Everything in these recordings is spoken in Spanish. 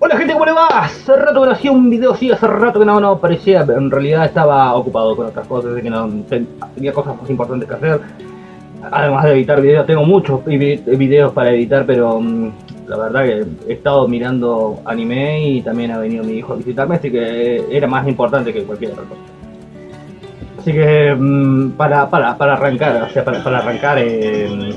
Hola gente, ¿cómo le va? Hace rato que no hacía un video, sí, hace rato que no, aparecía, en realidad estaba ocupado con otras cosas, que no tenía cosas más importantes que hacer. Además de editar videos, tengo muchos videos para editar, pero mm, la verdad que he estado mirando anime y también ha venido mi hijo a visitarme, así que era más importante que cualquier otra cosa. Así que mm, para, para, para arrancar, o sea, para, para arrancar, eh,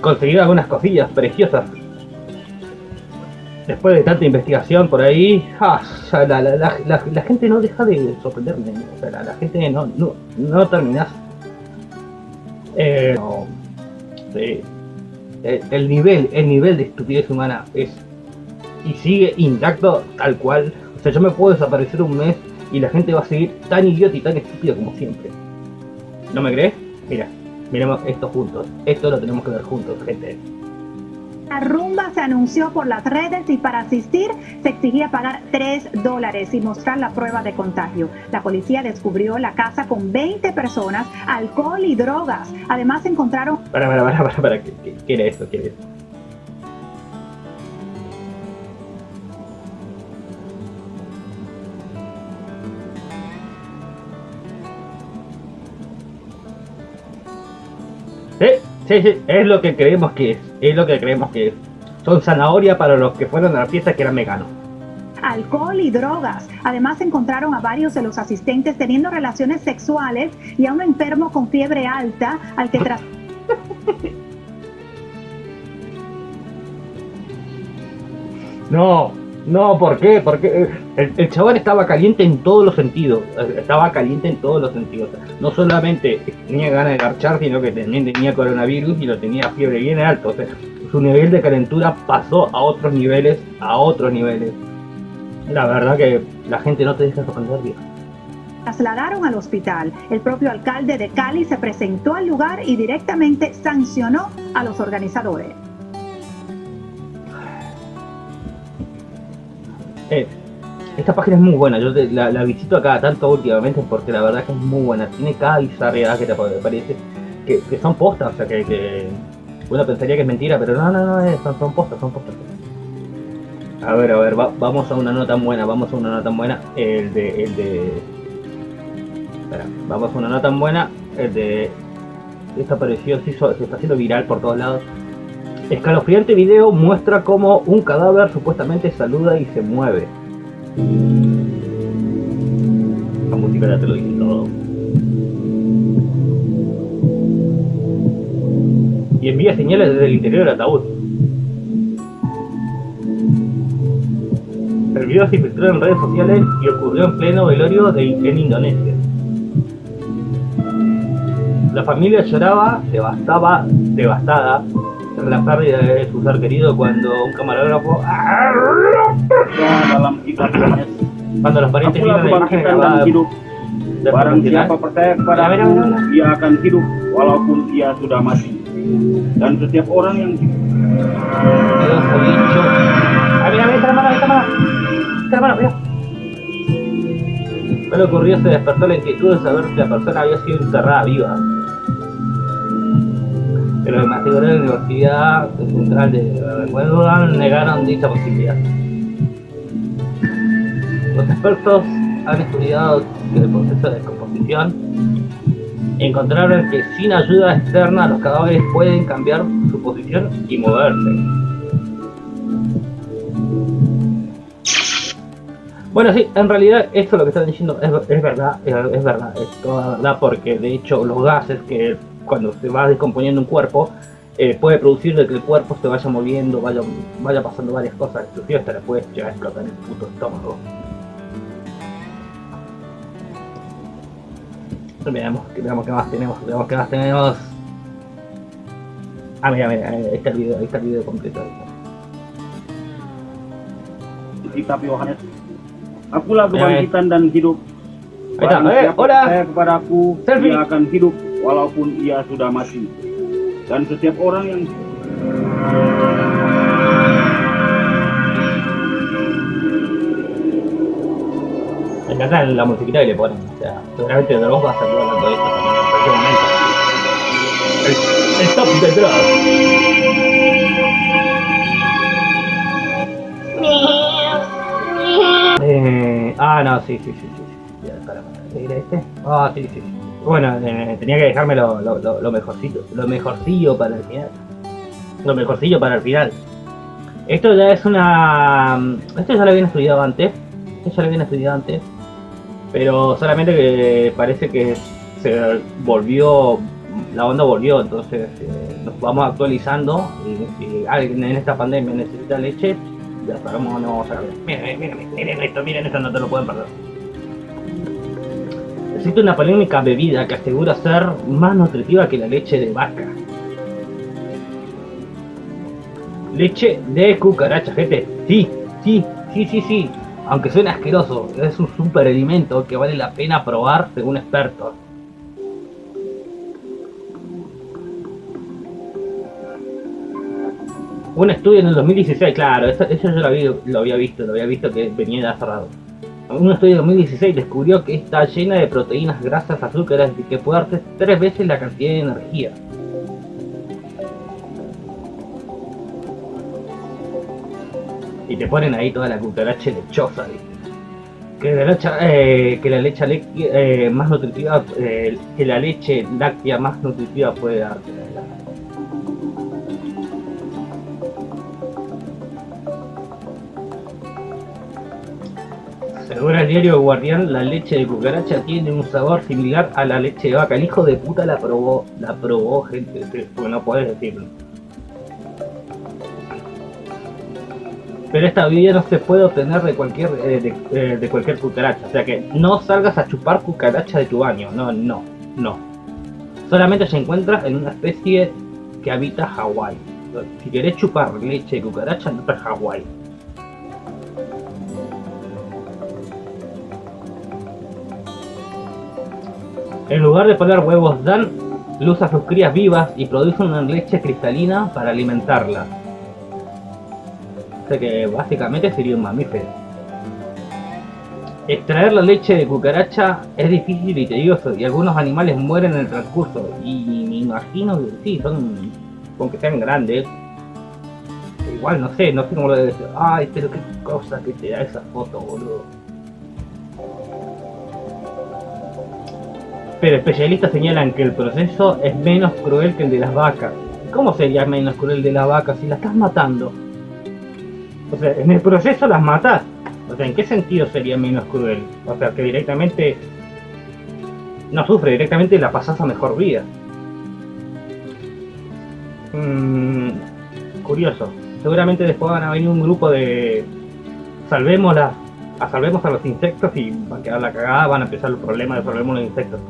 conseguir algunas cosillas preciosas después de tanta investigación por ahí, ah, la, gente no deja de sorprenderme. O sea, la, gente no, no, no terminas. Eh, el, nivel, el nivel de estupidez humana es y sigue intacto tal cual. O sea, yo me puedo desaparecer un mes y la gente va a seguir tan idiota y tan estúpido como siempre. ¿No me crees? Mira, miremos esto juntos. Esto lo tenemos que ver juntos, gente. La rumba se anunció por las redes y para asistir se exigía pagar 3 dólares y mostrar la prueba de contagio. La policía descubrió la casa con 20 personas, alcohol y drogas. Además encontraron... Para, para, para, para, para. ¿Qué, qué era eso? ¿Qué era eso? ¿Eh? Sí, sí, es lo que creemos que es. Es lo que creemos que es. Son zanahoria para los que fueron a la fiesta que eran veganos. Alcohol y drogas. Además encontraron a varios de los asistentes teniendo relaciones sexuales y a un enfermo con fiebre alta al que tras... no, no, ¿por qué? Porque el, el, chaval estaba caliente en todos los sentidos. Estaba caliente en todos los sentidos. No solamente tenía ganas de garchar, sino que también tenía coronavirus y lo tenía fiebre bien alto. O su nivel de calentura pasó a otros niveles, a otros niveles. La verdad que la gente no te deja sorprender bien. Trasladaron al hospital. El propio alcalde de Cali se presentó al lugar y directamente sancionó a los organizadores. Esta página es muy buena, yo la, visito acá tanto últimamente porque la verdad que es muy buena. Tiene cada bizarridad que te parece, que, son postas, o sea que, que, uno pensaría que es mentira, pero no, no, no, son, postas, son postas. A ver, a ver, vamos a una nota buena, vamos a una nota buena, el de, el de... Espera, vamos a una nota buena, el de... Esto apareció, se está haciendo viral por todos lados. Escalofriante video muestra cómo un cadáver supuestamente saluda y se mueve. La música ya te lo dice todo. Y envía señales desde el interior del ataúd. El video se filtró en redes sociales y ocurrió en pleno velorio de, en Indonesia. La familia lloraba, devastaba, devastada, la pérdida de su ser querido cuando un camarógrafo cuando los parientes vieron la imagen grabada. Barang siapa percaya kepada aku, ia akan hidup walaupun ia sudah mati. Dan setiap orang yang Ah, ocurrió se despertó la inquietud de saber si la persona había sido enterrada viva pero maestro de la Universidad Central de Wellington negaron dicha posibilidad. Los expertos han estudiado el proceso de descomposición y encontraron que sin ayuda externa los cadáveres pueden cambiar su posición y moverse. Bueno, sí, en realidad esto lo que están diciendo es, es verdad, es, verdad, es toda verdad, porque de hecho los gases que cuando se va descomponiendo un cuerpo, eh, puede producir de que el cuerpo se vaya moviendo, vaya, vaya pasando varias cosas, inclusive hasta le puede llegar a explotar el puto estómago. Veamos, veamos qué más tenemos, veamos qué más tenemos. Ah, mira, mira, ahí está el video, ahí está el video completo. Kitab Yohanes. Akulah kebangkitan dan hidup. Ahí está, hola. Kepadaku, Selfie. Dia akan hidup walaupun ia sudah mati. Dan setiap orang yang encanta la que le ponen, o sea, seguramente Dross va a salir hablando de esto de Dross. Ah, no, sí, sí, sí, sí. sí. Para, este? Ah, sí. Bueno, eh, tenía que dejarme lo, mejorcito, lo mejorcillo para el final. Lo mejorcillo para el final. Esto ya es una... Esto ya lo habían estudiado antes. Esto ya lo habían estudiado antes. Pero solamente que parece que se volvió... La onda volvió, entonces eh, nos vamos actualizando. Y si alguien en esta pandemia necesita leche, ya sabemos dónde vamos a ver. Miren, miren, miren esto, miren esto, no te lo pueden perder. Existe una polémica bebida que asegura ser más nutritiva que la leche de vaca. Leche de cucaracha, gente. Sí, sí, sí, sí, sí. Aunque suene asqueroso, es un super alimento que vale la pena probar según expertos. Un estudio en el 2016, claro, eso, yo lo había, lo había visto, lo había visto que venía de cerrado. Un estudio de 2016 descubrió que está llena de proteínas, grasas, azúcares y que puede darte tres veces la cantidad de energía. y te ponen ahí toda la cucaracha lechosa, Que la leche, eh, que la leche eh, más nutritiva, eh, que la leche láctea más nutritiva puede darte. Según el diario Guardián, la leche de cucaracha tiene un sabor similar a la leche de vaca. El hijo de puta la probó, la probó gente, porque no puedes decirlo. pero esta bebida no se puede obtener de cualquier eh, eh, de, cualquier cucaracha. O sea que no salgas a chupar cucaracha de tu baño. No, no, no. Solamente se encuentra en una especie que habita Hawái. Si querés chupar leche de cucaracha, no a Hawái. En lugar de poner huevos, dan luz a sus crías vivas y producen una leche cristalina para alimentarla que básicamente sería un mamífero. Extraer la leche de cucaracha es difícil y tedioso y algunos animales mueren en el transcurso y me imagino que sí, son, con que sean grandes. Igual no sé, no sé cómo lo debe decir. Ay, pero qué cosa que te da esa foto, boludo. Pero especialistas señalan que el proceso es menos cruel que el de las vacas. ¿Cómo sería menos cruel de las vacas si la estás matando? O sea, en el proceso las matas. O sea, ¿en qué sentido sería menos cruel? O sea, que directamente no sufre, directamente la pasas a mejor vida. Mm, curioso. Seguramente después van a venir un grupo de salvemos a salvemos a los insectos y va a quedar la cagada, van a empezar los problemas de salvemos los insectos.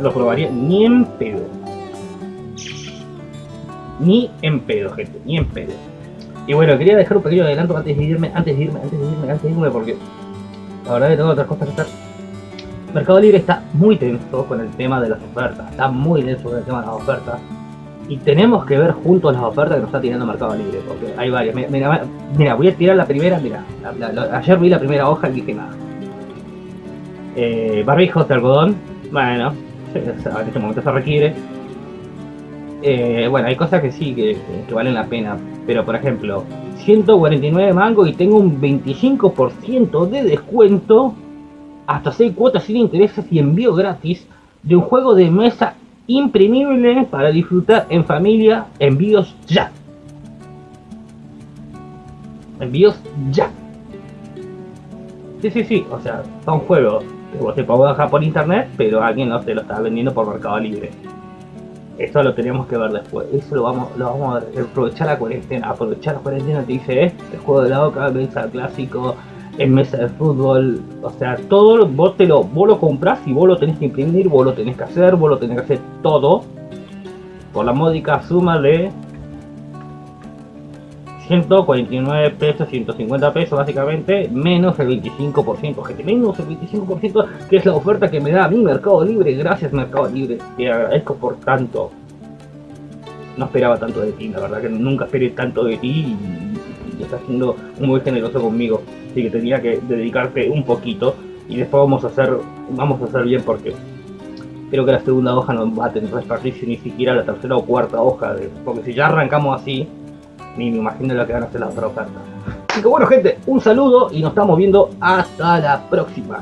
Lo probaría ni en pedo. Ni en pedo, gente, ni en pedo. Y bueno, quería dejar un pequeño adelanto antes de irme, antes de irme, antes de irme, antes de irme, porque la verdad que tengo otras cosas que hacer. Mercado Libre está muy tenso con el tema de las ofertas, está muy denso con el tema de las ofertas. Y tenemos que ver juntos las ofertas que nos está tirando Mercado Libre, porque hay varias. Mira, mira, voy a tirar la primera, mira, ayer vi la primera hoja y dije nada. Eh, barbijos de algodón, bueno, en este momento se requiere. Eh, bueno, hay cosas que sí, que, valen la pena. Pero por ejemplo, 149 mango y tengo un 25% de descuento. Hasta 6 cuotas sin intereses y envío gratis de un juego de mesa imprimible para disfrutar en familia. Envíos ya. Envíos ya. Sí, sí, sí. O sea, son juegos que vos te puedes bajar por internet, pero alguien no te lo está vendiendo por Mercado Libre. Eso lo tenemos que ver después. Eso lo vamos, lo vamos a aprovechar la cuarentena. Aprovechar la cuarentena te dice, eh, el juego de la boca, mesa clásico, en mesa de fútbol. O sea, todo vos te lo, vos lo compras y vos lo tenés que imprimir, vos lo tenés que hacer, vos lo tenés que hacer todo. Por la módica suma de 149 pesos, 150 pesos básicamente, menos el 25%, gente, menos el 25% que es la oferta que me da mi Mercado Libre, gracias Mercado Libre, te agradezco por tanto. No esperaba tanto de ti, la verdad que nunca esperé tanto de ti y, estás siendo muy generoso conmigo, así que tenía que dedicarte un poquito y después vamos a hacer, vamos a hacer bien porque creo que la segunda hoja no va a tener desperdicio ni siquiera la tercera o cuarta hoja, porque si ya arrancamos así, ni me imagino lo que van a hacer las otras ofertas. Así que bueno gente, un saludo y nos estamos viendo hasta la próxima.